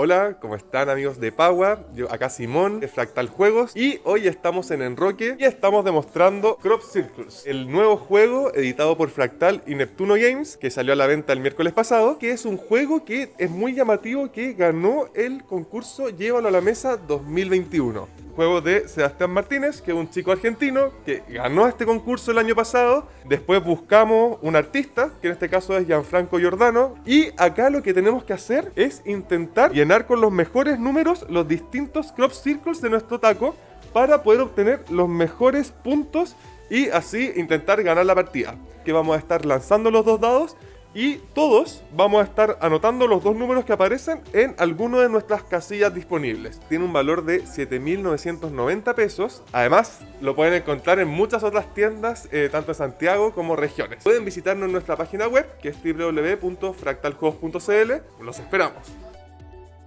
Hola, ¿cómo están amigos de Pagua? Yo acá Simón de Fractal Juegos y hoy estamos en Enroque y estamos demostrando Crop Circles, el nuevo juego editado por Fractal y Neptuno Games que salió a la venta el miércoles pasado, que es un juego que es muy llamativo que ganó el concurso Llévalo a la Mesa 2021 juego de Sebastián Martínez, que es un chico argentino que ganó este concurso el año pasado. Después buscamos un artista, que en este caso es Gianfranco Giordano. Y acá lo que tenemos que hacer es intentar llenar con los mejores números los distintos crop circles de nuestro taco para poder obtener los mejores puntos y así intentar ganar la partida. Que vamos a estar lanzando los dos dados y todos vamos a estar anotando los dos números que aparecen en alguno de nuestras casillas disponibles. Tiene un valor de 7.990 pesos. Además, lo pueden encontrar en muchas otras tiendas, eh, tanto en Santiago como regiones. Pueden visitarnos en nuestra página web, que es www.fractaljuegos.cl. Los esperamos.